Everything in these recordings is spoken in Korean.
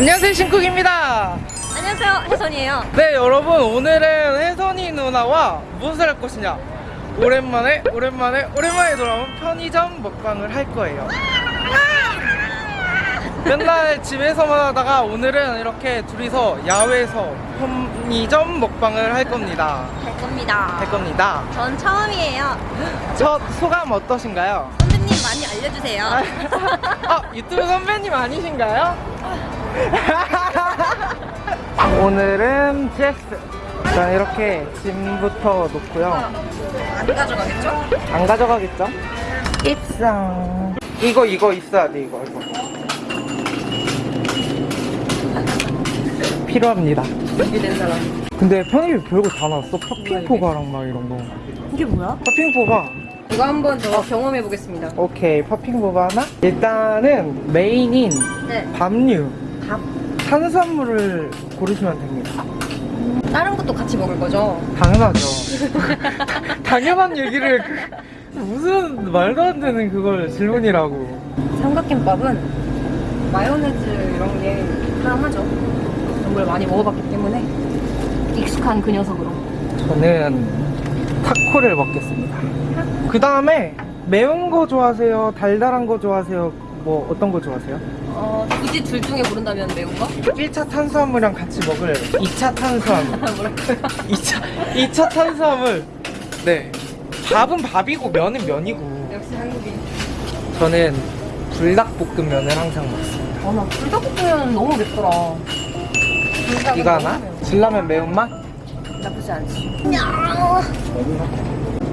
안녕하세요 신쿡입니다. 안녕하세요 혜선이에요. 네 여러분 오늘은 혜선이 누나와 무엇을 할 것이냐? 오랜만에 오랜만에 오랜만에 돌아온 편의점 먹방을 할 거예요. 맨날 집에서만 하다가 오늘은 이렇게 둘이서 야외에서 편의점 먹방을 할 겁니다. 할 겁니다. 할 겁니다. 전 처음이에요. 첫 소감 어떠신가요? 선배님 많이 알려주세요. 아 유튜브 선배님 아니신가요? 오늘은 GS 일단 이렇게 짐부터 놓고요. 안 가져가겠죠? 안 가져가겠죠? 입상. 이거 이거 있어야 돼 이거 이거. 필요합니다. 준비된 사람. 근데 편의점 별거 다 나왔어. 퍼핑포가랑 막 이런 거. 이게 뭐야? 퍼핑포가. 이거 한번 더 경험해 보겠습니다. 오케이 퍼핑포가 하나? 일단은 메인인 네. 밥류 밥 탄수화물을 고르시면 됩니다. 다른 것도 같이 먹을 거죠? 당연하죠. 다- 당연한 얘기를 그- 무슨 말도 안 되는 그걸 질문이라고. 삼각김밥은 마요네즈 이런 게 사랑하죠. 걸 많이 먹어봤기 때문에 익숙한 그 녀석으로. 저는 타코를 먹겠습니다. 그 다음에 매운 거 좋아하세요? 달달한 거 좋아하세요? 뭐 어떤 거 좋아하세요? 어, 굳이 둘 중에 고른다면 매운 거? 1차 탄수화물이랑 같이 먹을 2차 탄수화물 뭐랄까요? 2차, 2차 탄수화물 네 밥은 밥이고 면은 면이고 역시 한국인 저는 불닭볶음면을 항상 먹습니다 아나 불닭볶음면 너무 맵더라 이거 하나? 진라면 매운맛? 나쁘지 않지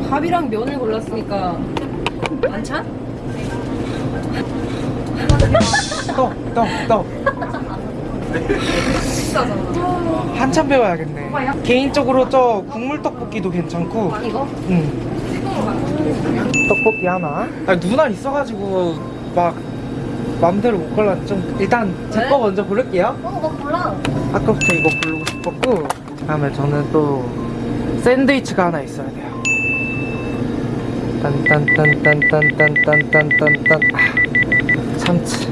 밥이랑 면을 골랐으니까 반찬? 떡, 떡, 떡 비싸잖아 한참 배워야겠네. 개인적으로 저 국물 떡볶이도 괜찮고. 이거? 응. 떡볶이 하나. 아니, 누나 있어가지고 막 맘대로 못 골라. 좀 일단 제 왜? 거 먼저 고를게요. 어, 뭐 골라. 아까부터 이거 고르고 싶었고 다음에 저는 또 샌드위치가 하나 있어야 돼요. 딴딴딴딴딴딴딴딴딴 아, 참치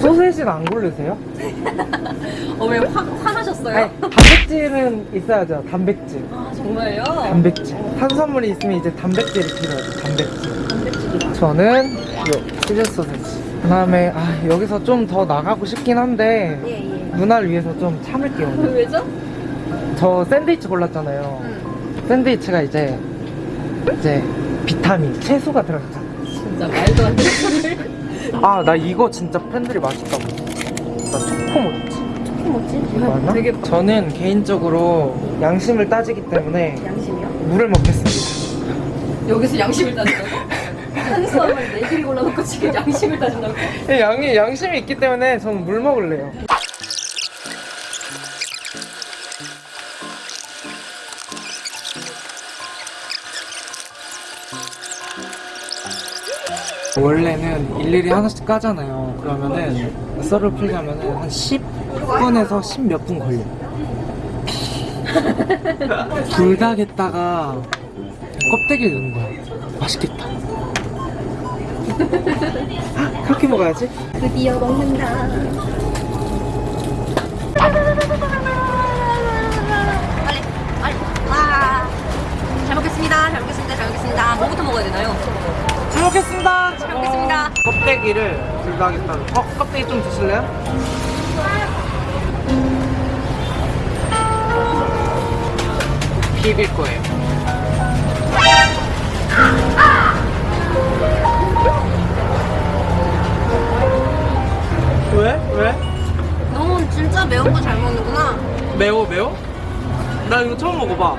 소세지는 안 고르세요? 어, 왜 화, 화나셨어요? 아니, 단백질은 있어야죠 단백질 아, 정말요? 단백질 탄수화물이 있으면 이제 단백질이 필요하죠 단백질 단백질이다 저는 요 치즈 소세지 그 다음에 아 여기서 좀 더 나가고 싶긴 한데 예, 예. 누나를 위해서 좀 참을게요. 왜죠? 저 샌드위치 골랐잖아요 응. 샌드위치가 이제 이제 비타민 채소가 들어갔잖아 진짜 말도 안 되는 아 나 이거 진짜 팬들이 맛있다고 나 초코 모찌 소리 뭐지? 이거 하나? 되게 저는 개인적으로 양심을 따지기 때문에 양심이요? 물을 먹겠습니다 여기서 양심을 따진다고? 탄수화물 네 개를 골라놓고 지금 양심을 따진다고? 양이 양심이 있기 때문에 저는 물 먹을래요 원래는 일일이 하나씩 까잖아요. 그러면은 썰을 풀려면은 한 10분에서 10몇 분 걸려. 불닭에다가 껍데기를 넣는 거야. 맛있겠다. 아, 그렇게 먹어야지. 드디어 먹는다 와잘 먹겠습니다 잘 먹겠습니다 잘 먹겠습니다 뭐부터 먹어야 되나요? 잘 먹겠습니다. 잘 먹겠습니다. 어, 껍데기를 불닭에다가. 어, 껍데기 좀 드실래요? 비빌 거예요. 왜? 왜? 너는 진짜 매운 거 잘 먹는구나 매워 매워? 나 이거 처음 먹어봐.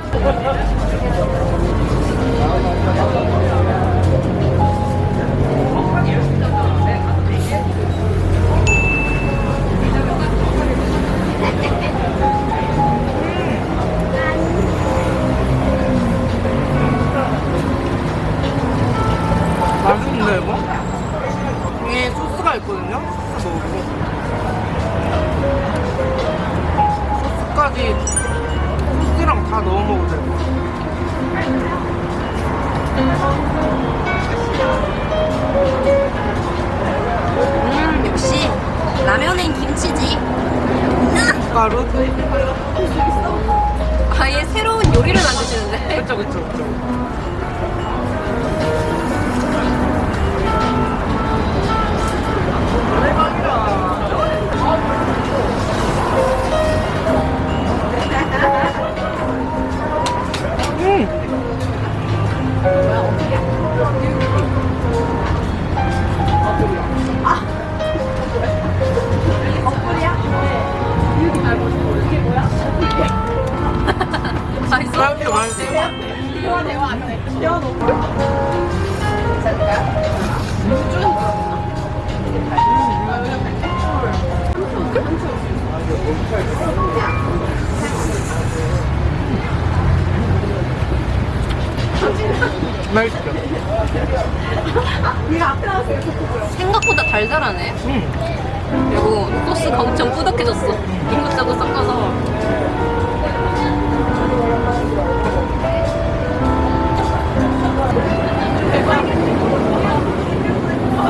가루? 아예 새로운 요리를 만드시는데. 그쵸 그쵸 그쵸 맛있어? 맛있어 맛있어 맛있죠? 생각보다 달달하네. 음. 그리고 소스가 엄청 꾸덕해졌어. 이것저것 섞어서.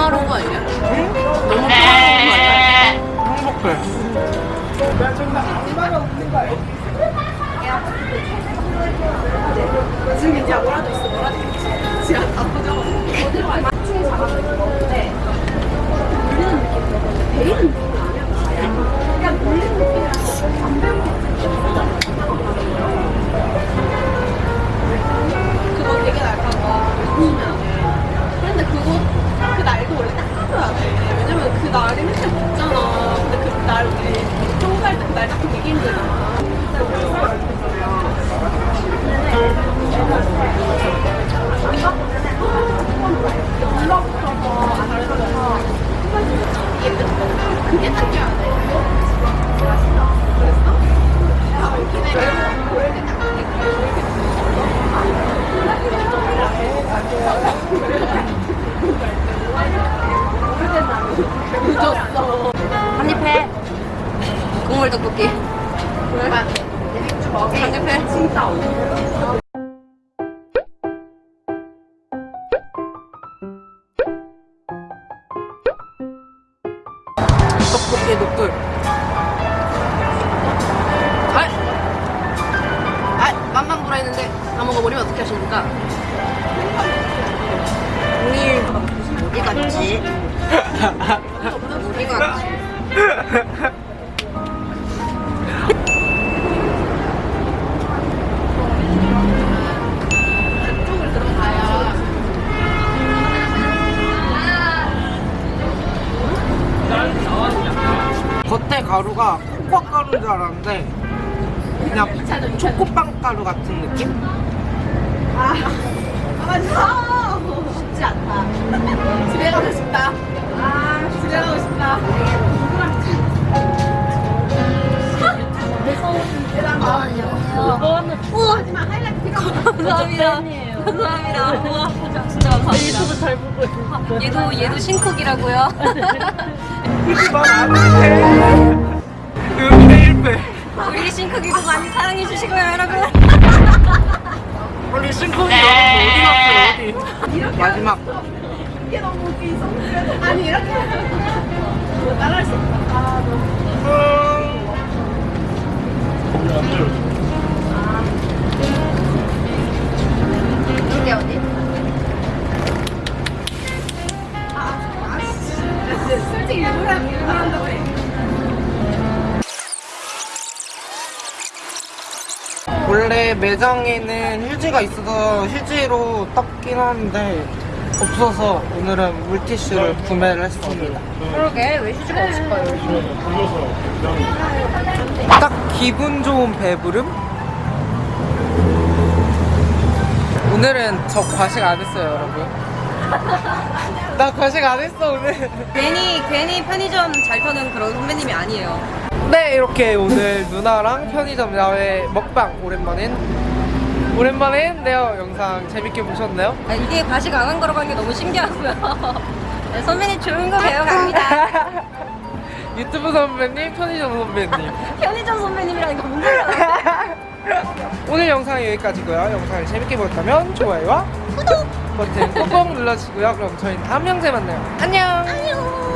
평화로운 거 아니야? 너무 평화로운 거 아니야? 행복해 한입해. 진짜 떡볶이 녹들 아! 아! 맛만 보라 했는데 다 먹어버리면 어떻게 하십니까? 겉에 가루가 코코아 가루인 줄 알았는데 그냥 초코빵 가루 같은 느낌? 아 맞아 쉽지 않다. 집에 가고 싶다. 아 집에 가고 싶다. 우와 하지만 하이라이트 필요 없어. 감사합니다. 감사합니다. 우와, 진짜 감사합니다. 유튜브 잘 보고 있어. 얘도, 얘도 신쿡이라고요. 굳이 말안 해도 돼 여기 1배 우리 신쿡이도 많이 사랑해주시고요, 여러분. 우리 신콩이 여러분 어디 갔어요 어디 마지막 이게 너무 웃기죠 아니 이렇게 뭐 따라할 수 없다 아 너무 음. 이게 매장에는 휴지가 있어서 휴지로 닦긴 하는데 없어서 오늘은 물티슈를 구매를 했습니다. 그러게 왜 휴지가 없을까요? 딱 기분 좋은 배부름? 오늘은 저 과식 안 했어요, 여러분. 나 과식 안 했어, 오늘. 괜히 괜히 편의점 잘 터는 그런 선배님이 아니에요. 네, 이렇게 오늘 누나랑 편의점 야외 먹방 오랜만에 오랜만에 했는데요. 영상 재밌게 보셨나요? 아, 이게 과식 안 한 거라고 하는 게 너무 신기하고요. 네, 선배님 좋은 거 배워갑니다. 유튜브 선배님, 편의점 선배님. 편의점 선배님이랑 이거 뭔 소리야? 오늘 영상은 여기까지고요. 영상을 재밌게 보셨다면 좋아요와 구독 버튼 꾹꾹 눌러주시고요. 그럼 저희는 다음 영상에 만나요. 안녕. 안녕.